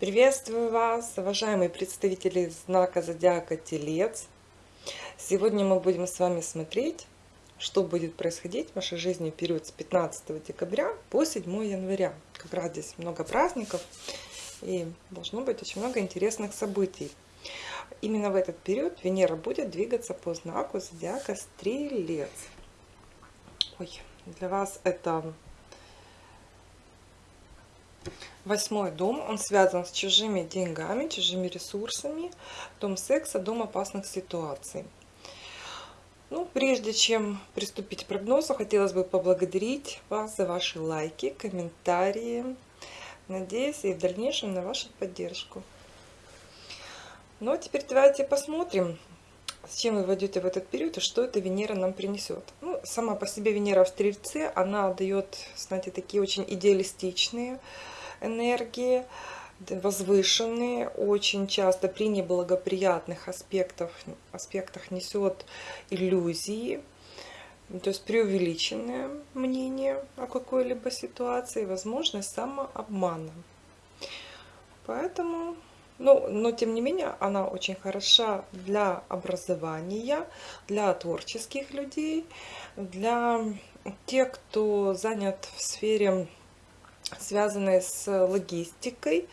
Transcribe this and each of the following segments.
Приветствую вас, уважаемые представители знака Зодиака Телец. Сегодня мы будем с вами смотреть, что будет происходить в вашей жизни в период с 15 декабря по 7 января. Как раз здесь много праздников и должно быть очень много интересных событий. Именно в этот период Венера будет двигаться по знаку Зодиака Стрелец. Ой, для вас это Восьмой дом, он связан с чужими деньгами, чужими ресурсами. Дом секса, дом опасных ситуаций. Ну, прежде чем приступить к прогнозу, хотелось бы поблагодарить вас за ваши лайки, комментарии. Надеюсь и в дальнейшем на вашу поддержку. Ну, а теперь давайте посмотрим, с чем вы войдете в этот период и что эта Венера нам принесет. Ну, сама по себе Венера в Стрельце, она дает, знаете, такие очень идеалистичные, энергии, возвышенные, очень часто при неблагоприятных аспектах, аспектах несет иллюзии, то есть преувеличенное мнение о какой-либо ситуации, возможность самообмана. Поэтому, ну, но тем не менее, она очень хороша для образования, для творческих людей, для тех, кто занят в сфере связанные с логистикой,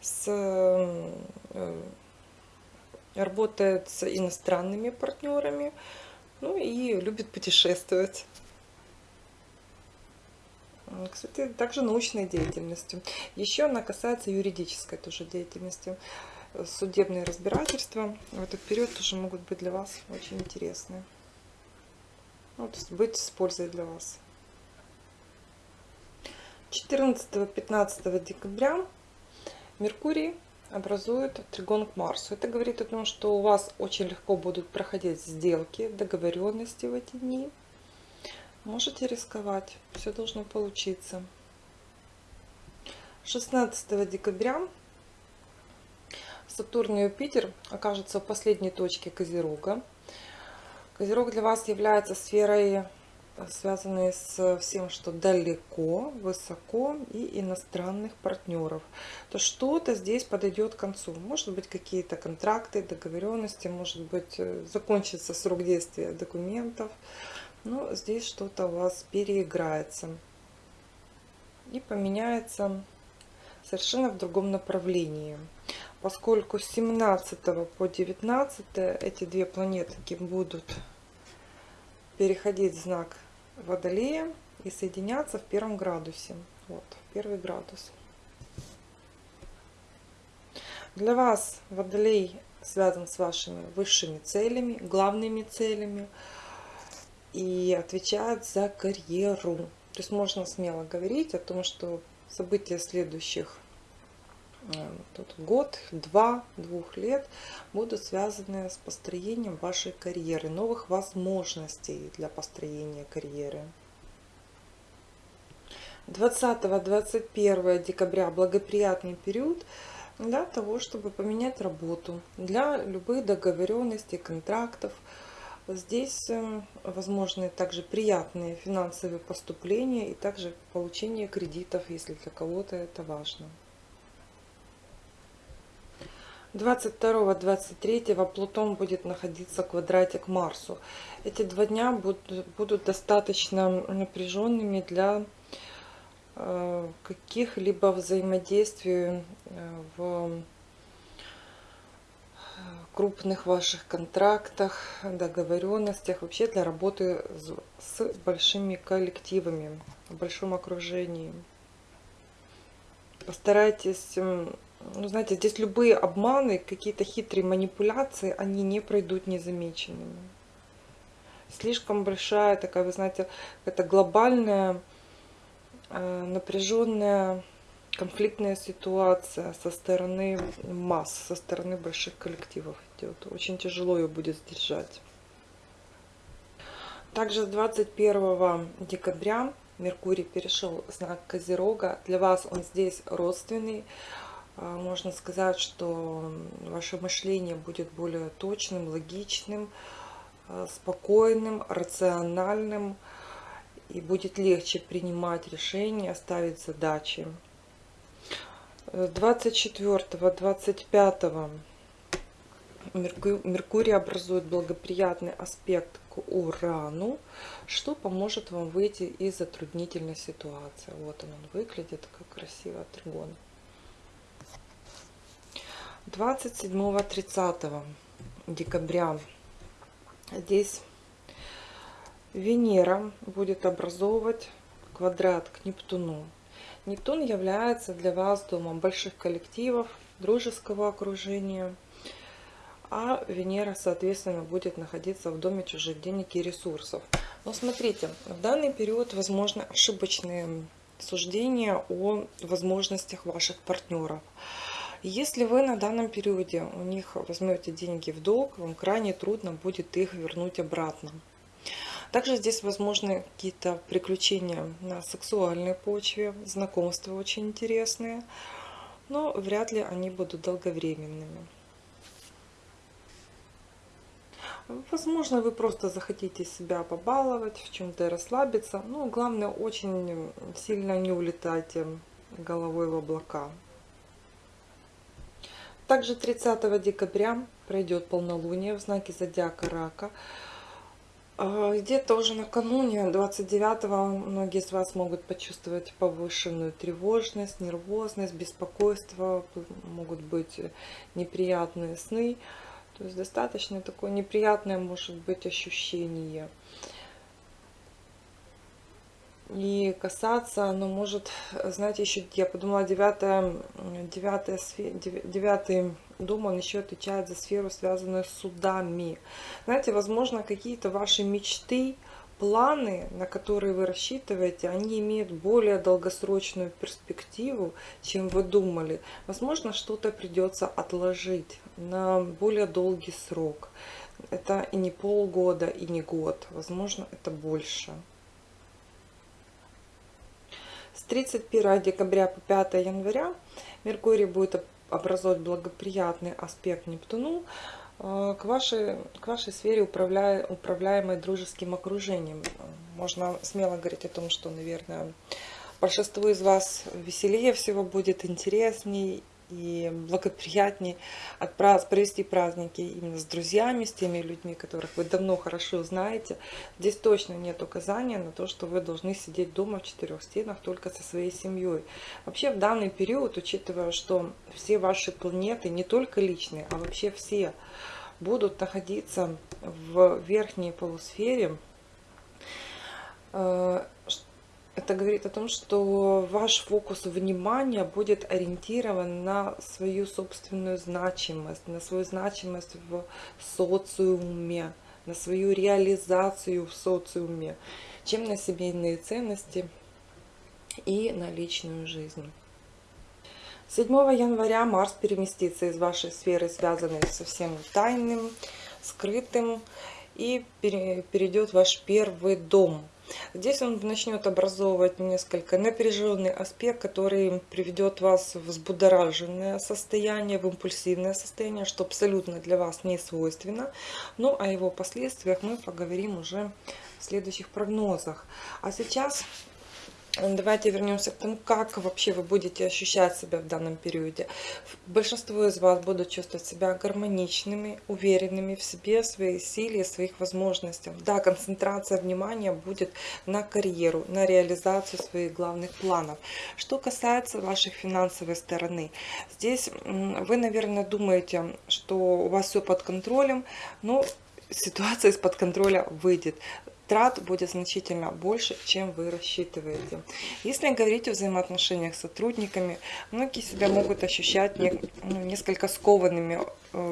с, э, работает с иностранными партнерами, ну и любит путешествовать. Кстати, также научной деятельностью. Еще она касается юридической тоже деятельности. Судебные разбирательства в этот период тоже могут быть для вас очень интересны. Ну, то есть быть с пользой для вас. 14-15 декабря Меркурий образует тригон к Марсу. Это говорит о том, что у вас очень легко будут проходить сделки, договоренности в эти дни. Можете рисковать, все должно получиться. 16 декабря Сатурн и Юпитер окажутся в последней точке Козерога. Козерог для вас является сферой связанные с всем, что далеко, высоко и иностранных партнеров, то что-то здесь подойдет к концу. Может быть какие-то контракты, договоренности, может быть э, закончится срок действия документов. Но здесь что-то у вас переиграется и поменяется совершенно в другом направлении. Поскольку с 17 по 19 эти две планетки будут переходить в знак Водолея и соединяться в первом градусе. Вот, первый градус. Для вас Водолей связан с вашими высшими целями, главными целями и отвечает за карьеру. То есть можно смело говорить о том, что события следующих Э, тут год, два, двух лет будут связаны с построением вашей карьеры, новых возможностей для построения карьеры. 20-21 декабря благоприятный период для того, чтобы поменять работу, для любых договоренностей, контрактов. Здесь э, возможны также приятные финансовые поступления и также получение кредитов, если для кого-то это важно. 22-23 Плутон будет находиться в квадрате к Марсу. Эти два дня будут, будут достаточно напряженными для э, каких-либо взаимодействий э, в крупных ваших контрактах, договоренностях, вообще для работы с большими коллективами, в большом окружении. Постарайтесь ну, знаете, здесь любые обманы, какие-то хитрые манипуляции, они не пройдут незамеченными. Слишком большая такая, вы знаете, это глобальная, э, напряженная, конфликтная ситуация со стороны масс, со стороны больших коллективов идет. Очень тяжело ее будет сдержать. Также с 21 декабря Меркурий перешел знак Козерога. Для вас он здесь родственный. А, можно сказать, что ваше мышление будет более точным, логичным, а, спокойным, рациональным и будет легче принимать решения, ставить задачи. 24-25 Меркурий образует благоприятный аспект к Урану, что поможет вам выйти из затруднительной ситуации. Вот он, он выглядит, как красивый тригон. 27-30 декабря здесь Венера будет образовывать квадрат к Нептуну. Нептун является для вас домом больших коллективов, дружеского окружения, а Венера, соответственно, будет находиться в доме чужих денег и ресурсов. Но смотрите, в данный период возможны ошибочные суждения о возможностях ваших партнеров. Если вы на данном периоде у них возьмете деньги в долг, вам крайне трудно будет их вернуть обратно. Также здесь возможны какие-то приключения на сексуальной почве, знакомства очень интересные, но вряд ли они будут долговременными. Возможно, вы просто захотите себя побаловать, в чем-то расслабиться. Но главное, очень сильно не улетайте головой в облака. Также 30 декабря пройдет полнолуние в знаке зодиака Рака. А, где-то уже накануне 29-го многие из вас могут почувствовать повышенную тревожность, нервозность, беспокойство, могут быть э, неприятные сны. То есть достаточно такое неприятное может быть ощущение. И касаться оно может, э, знаете, еще, я подумала, 9, 9, 9 Дома еще отвечает за сферу, связанную с судами. Знаете, возможно, какие-то ваши мечты, планы, на которые вы рассчитываете, они имеют более долгосрочную перспективу, чем вы думали. Возможно, что-то придется отложить на более долгий срок. Это и не полгода, и не год. Возможно, это больше. С 31 декабря по 5 января Меркурий будет образовать благоприятный аспект Нептуну э, к вашей, к вашей сфере, управляя, управляемой дружеским окружением. Можно смело говорить о том, что, наверное, большинству из вас веселее всего будет, интересней и благоприятнее отпраз... провести праздники именно с друзьями, с теми людьми, которых вы давно хорошо знаете. Здесь точно нет указания на то, что вы должны сидеть дома в четырех стенах только со своей семьей. Вообще в данный период, учитывая, что все ваши планеты, не только личные, а вообще все, будут находиться в верхней полусфере, э, это говорит о том, что ваш фокус внимания будет ориентирован на свою собственную значимость, на свою значимость в социуме, на свою реализацию в социуме, чем на семейные ценности и на личную жизнь. 7 января Марс переместится из вашей сферы, связанной со всем тайным, скрытым, и перейдет в ваш первый дом – Здесь он начнет образовывать несколько напряженный аспект, который приведет вас в взбудораженное состояние, в импульсивное состояние, что абсолютно для вас не свойственно. Но ну, о его последствиях мы поговорим уже в следующих прогнозах. А сейчас Давайте вернемся к тому, как вообще вы будете ощущать себя в данном периоде. Большинство из вас будут чувствовать себя гармоничными, уверенными в себе, в своей силе, в своих возможностях. Да, концентрация внимания будет на карьеру, на реализацию своих главных планов. Что касается вашей финансовой стороны, здесь вы, наверное, думаете, что у вас все под контролем, но ситуация из-под контроля выйдет трат будет значительно больше, чем вы рассчитываете. Если говорить о взаимоотношениях с сотрудниками, многие себя могут ощущать ну, несколько скованными,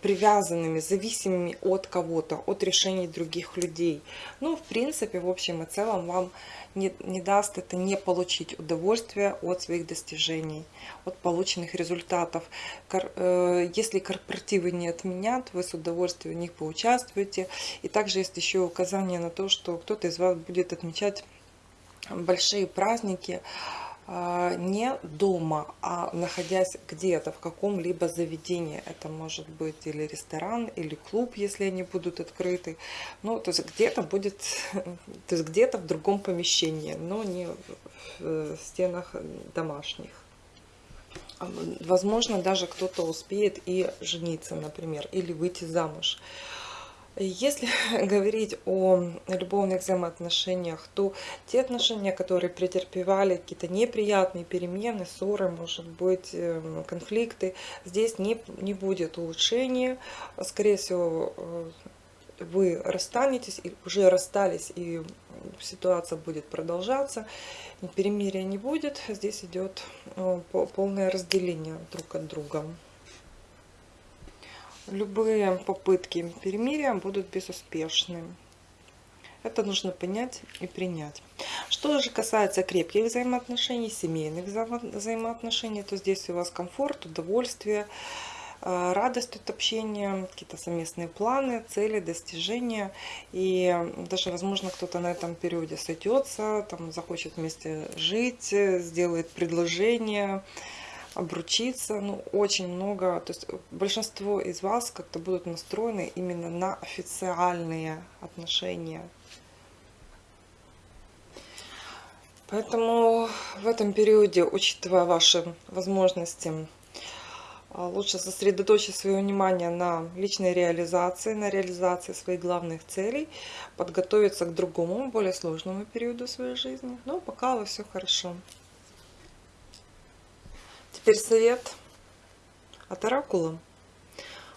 привязанными, зависимыми от кого-то, от решений других людей. Ну, в принципе, в общем и целом, вам не, не даст это не получить удовольствие от своих достижений, от полученных результатов. Кор, э, если корпоративы не отменят, вы с удовольствием в них поучаствуете. И также есть еще указание на то, что кто-то из вас будет отмечать большие праздники, не дома, а находясь где-то в каком-либо заведении. Это может быть или ресторан, или клуб, если они будут открыты. Ну, то есть где-то будет, то есть где-то в другом помещении, но не в стенах домашних. Возможно, даже кто-то успеет и жениться, например, или выйти замуж. Если говорить о любовных взаимоотношениях, то те отношения, которые претерпевали какие-то неприятные перемены, ссоры, может быть, эм, конфликты, здесь не, не будет улучшения. Скорее всего, э, вы расстанетесь, и уже расстались, и ситуация будет продолжаться, перемирия не будет. Здесь идет э, полное разделение друг от друга любые попытки перемирия будут безуспешны. Это нужно понять и принять. Что же касается крепких взаимоотношений, семейных взаимоотношений, то здесь у вас комфорт, удовольствие, э, радость от общения, какие-то совместные планы, цели, достижения. И даже, возможно, кто-то на этом периоде сойдется, там, захочет вместе жить, сделает предложение, обручиться. Ну, очень много, то есть большинство из вас как-то будут настроены именно на официальные отношения. Поэтому в этом периоде, учитывая ваши возможности, а, лучше сосредоточить свое внимание на личной реализации, на реализации своих главных целей, подготовиться к другому, более сложному периоду своей жизни. Но пока все хорошо. Теперь совет от оракула.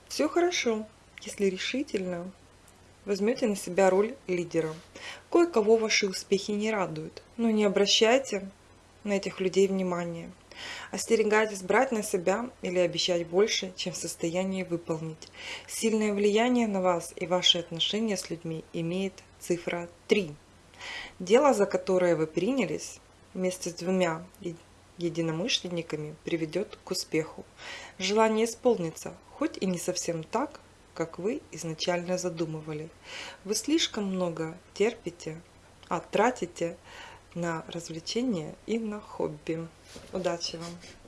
Все хорошо, если решительно возьмете на себя роль лидера. Кое-кого ваши успехи не радуют, но не обращайте на этих людей внимания. Остерегайтесь брать на себя или обещать больше, чем в состоянии выполнить. Сильное влияние на вас и ваши отношения с людьми имеет цифра 3. Дело, за которое вы принялись, вместе с двумя единомышленниками приведет к успеху. Желание исполнится, хоть и не совсем так, как вы изначально задумывали. Вы слишком много терпите, а тратите на развлечения и на хобби. Удачи вам!